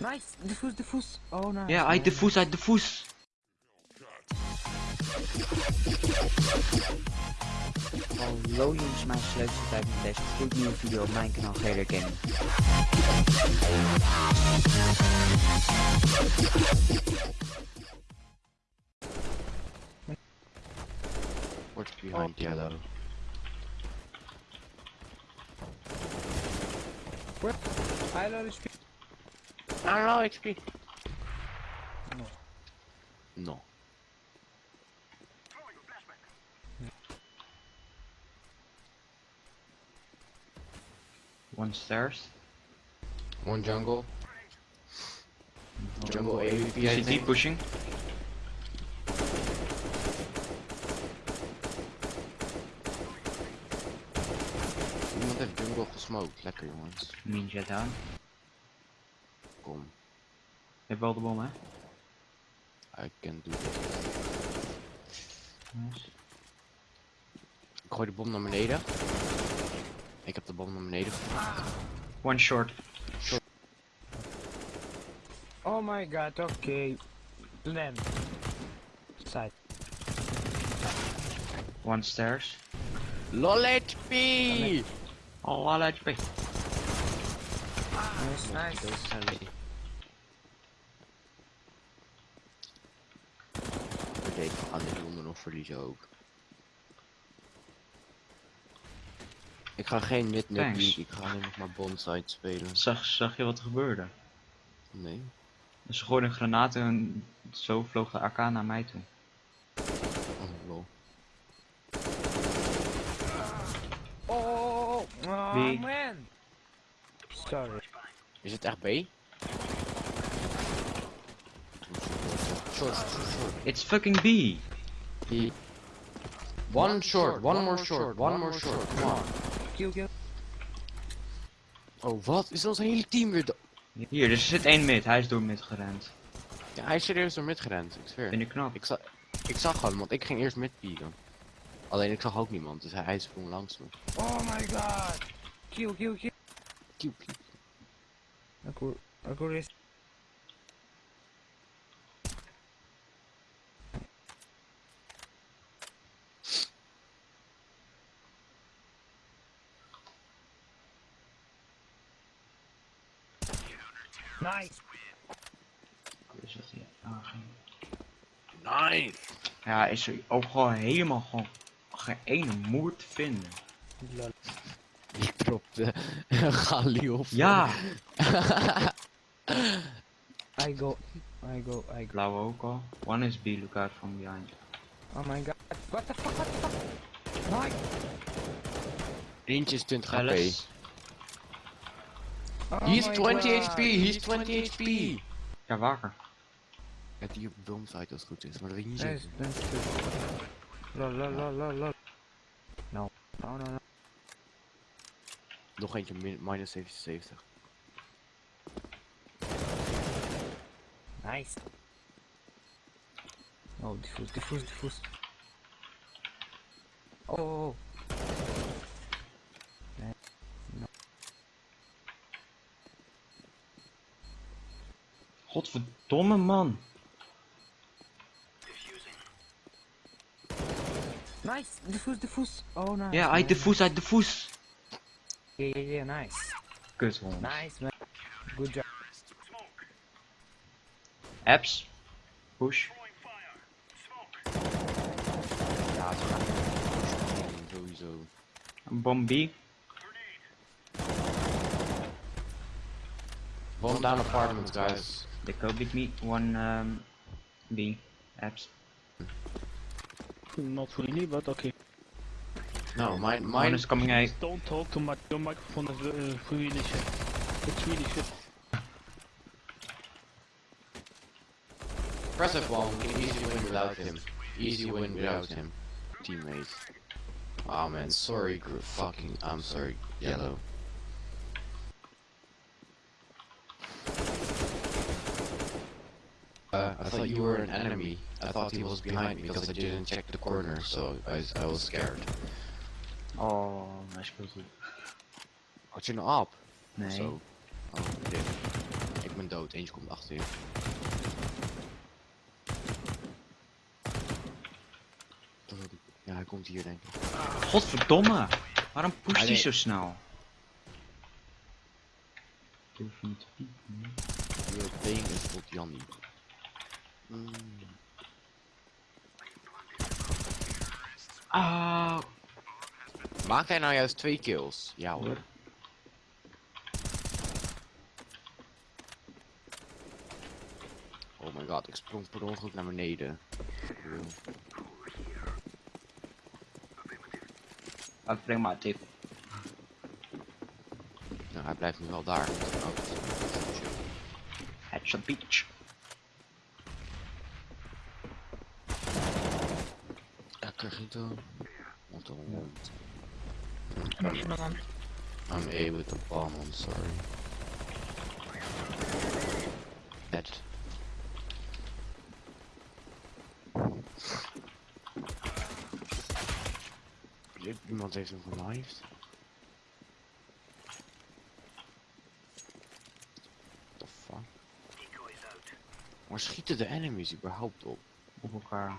Nice, diffuse, diffuse. Oh, nice. Ja, uit de voes, uit de voes. Hallo jongens, mijn sleuteltijd met deze gloednieuwe video op mijn kanaal Gator Gaming. What's behind yellow? I love this I don't know XP. No. No. One stairs. One jungle. Jungle AVP I CT think. pushing. Iemand heeft jungle gesmoked. Lekker jongens. Ninja down. Kom. Je hebt wel de bom, hè? I can do this. Nice. Ik gooi de bom naar beneden. Ik heb de bom naar beneden. One short. Oh my god, okay. Plan. Side. One stairs. LOL HP! Oh, alle HP. Ah, nice, nice. Gaan dit ronde nog verliezen ook. Ik ga geen mid net Thanks. ik ga alleen nog maar bonside spelen. Zag, zag je wat er gebeurde? Nee. Dus ze gooiden een granaat en zo vloog de AK naar mij toe. Oh lol. Oh, oh, oh, oh Wie? man. Sorry. Is het echt B? Short, short, short. It's fucking B! B. One short, one more short, one more short, come on. Kill, kill. Oh wat? Is ons hele team weer Hier, er zit één mid. Hij is door mid gerend. Ja, hij is serieus door mid gerend, ik zweer. Vind je knap? Ik, za ik zag hem, want ik ging eerst mid pieken. Alleen ik zag ook niemand, dus hij, hij sprong langs me. Oh my god. Kill, kill, kill. Aku, aku res. Nice. Is dat hier? Ah, geen- Nice! Ja, is er ook gewoon helemaal gewoon geen ene moer te vinden. Lol. Ik dropte Gali op. Ja! I go, I go, I go. Blauwe ook al. One is B, look out from behind. Oh my god. What the fuck, what the fuck? Nice. Eentje is 20 HP. Alice. Oh He's 20 god. HP, he's 20 HP! Ja, wakker. Ja, die op boomsite als het goed is, maar dat weet ik niet Nice, zeker. nice. good. Lol, lol, lol, lol, lol. No. No, oh, no, no. Nog eentje, min minus 77. Nice. Oh, diffuse, diffuse, diffuse. Oh, oh, oh. Godverdomme man. Nice, diffuse, diffuse. Oh, nice. Ja, uit de voes, uit de voes. Yeah, yeah, yeah, nice. Kut hond. Nice, man. Good job. Apps. Push. Ja, ze gaan sowieso. Bomb B. Bomb down apartments, guys. They go big me. One um, B. Apps. Not really, but okay. No, mine, One mine is coming out. Don't talk too much. Your microphone is uh, really shit. It's really shit. Press F1, we can easy win without him. Easy win without him. Teammates. Oh man, sorry, gr fucking, I'm sorry, yellow. Uh, I thought you were an enemy. I thought he was behind me because I didn't check the corner, so I, I was scared. Oh, hij speelt goed. Had je een op? Nee. Zo. Oh, dit. Ik ben dood. eentje komt achter je. Ja, hij komt hier denk ik. Godverdomme! Waarom pusht Ah, hij nee. zo snel? Durf niet te piepen. You're playing as Bot Jannie. Mm. Maakt hij nou juist twee kills? Ja hoor. Oh my god, ik sprong per ongeluk naar beneden. Breng maar tip. Nou, hij blijft nu wel daar. Oh, Headshot beach. Lekker gito. What want. Waar is dan? I'm A with the bomb, I'm sorry. Dead. Iemand heeft hem genaaid. The fuck? Waar schieten de enemies überhaupt op? Op elkaar.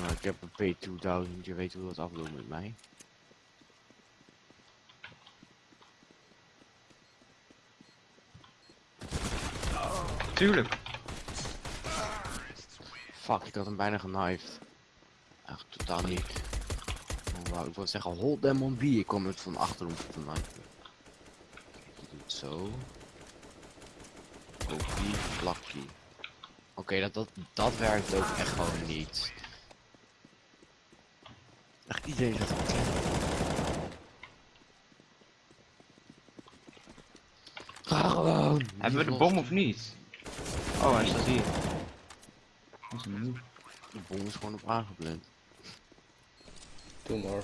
Nou, ik heb een P2000, je weet hoe dat afloopt met mij. Tuurlijk. Fuck, ik had hem bijna genived. Echt totaal niet. Oh, ik wilde zeggen, hold them on B. Ik kwam het van achterom te knifen. Ik doe het zo. Plakkie. Oké, dat, dat, dat werkt ook echt gewoon niet. Het. Ga gewoon! Hebben we de bom of niet? Oh, hij staat hier. Dat is een move. De bom is gewoon op aangeblind. Two more.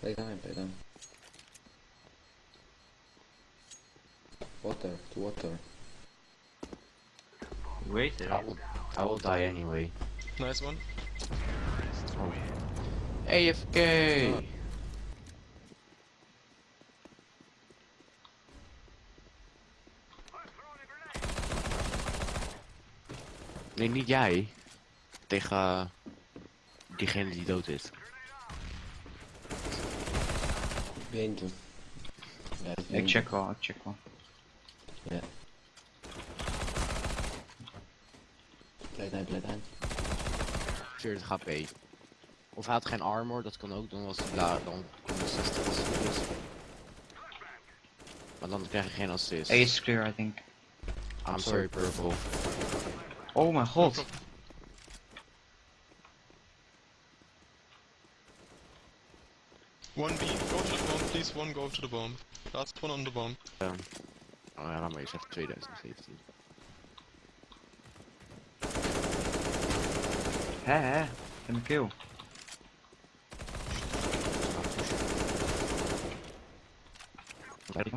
Play time, play time. Water, to water. Het? I will, I will die anyway. Nice one. Oh. AFK! Nee, niet jij. Tegen eh, diegene die dood is. Behind you. Yeah, it's Ik behind check wel, ik check wel. You. Yeah. Play time, play time. 40 HP. Of hij had geen armor, dat kan ook, dan was hij daar, dan kon hij 60 assist. Maar dan krijg je geen assist. A is clear, I think. I'm sorry, purple. Oh mijn god. One B, go to the bomb, please. One go to the bomb. Last one on the bomb. Oh ja, laat maar eens even 2017. Hè hè. Ik heb een kill. Kijk,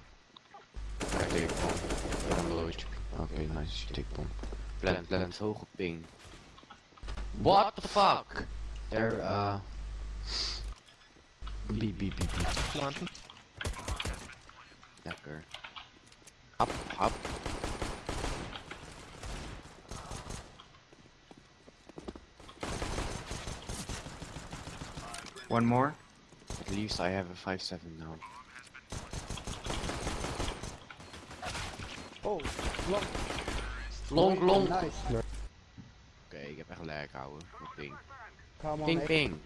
take bomb. Dan loodje. Oké, nice, you take bomb. Plant, plant, hoge ping. What the fuck? There, uh... Beep, beep, beep, beep. Planten. Lekker. Hap, hap. One more. At least I have a 5-7 now. Oh, long. Long, long. Nice. Oké, ik heb echt lag houden. Met ping. Come on, Ping, ping.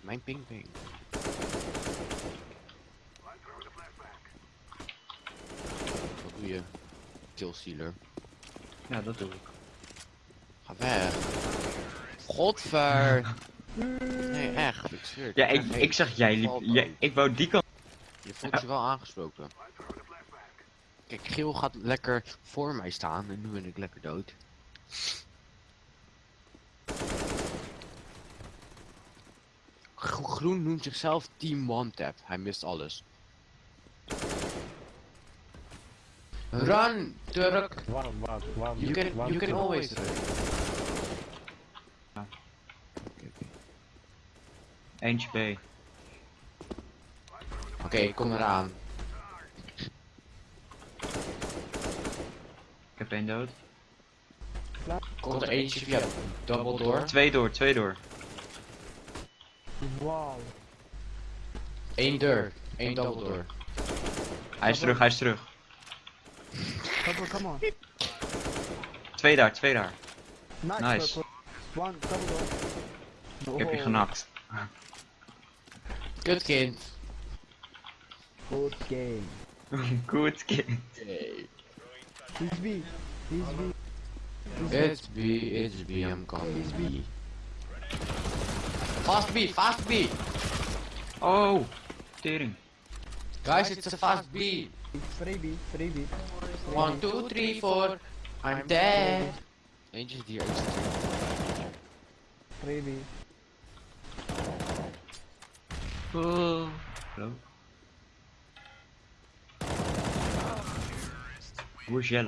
Mijn ping, ping. Wat doe je? Killsealer. Ja, dat doe ik. Ga weg. Godver. Nee, echt. Ik zweer het. Ja, ik, ik zag jij liep. Ik wou die kant. Je voelt je wel aangesproken. Kijk, Geel gaat lekker voor mij staan en nu ben ik lekker dood. Groen noemt zichzelf Team One Tap. Hij mist alles. Run, Turk! Waarom, waarom, waarom? You can, waarom- you can always run. Eentje B. Oké, kom eraan. Ik heb één dood. Komt er eentje via double door. Twee door, twee door. Wauw. Eén deur. Eén double door. Hij is terug, hij is terug. Purple, come on. Twee daar, twee daar. Nice. Nice. One, double door. Ik heb je Oh, genakt. Kut kind. Good game. Goed kind. He's B. He's B. It's B, it's B, I'm coming B. Fast B, fast B! Oh, tering. Guys, it's a fast B. Freebie, freebie. One, two, three, four. I'm dead. Eentje zit hier, eentje zit hier. Freebie. Oh. Hallo. Hoe is Jelle?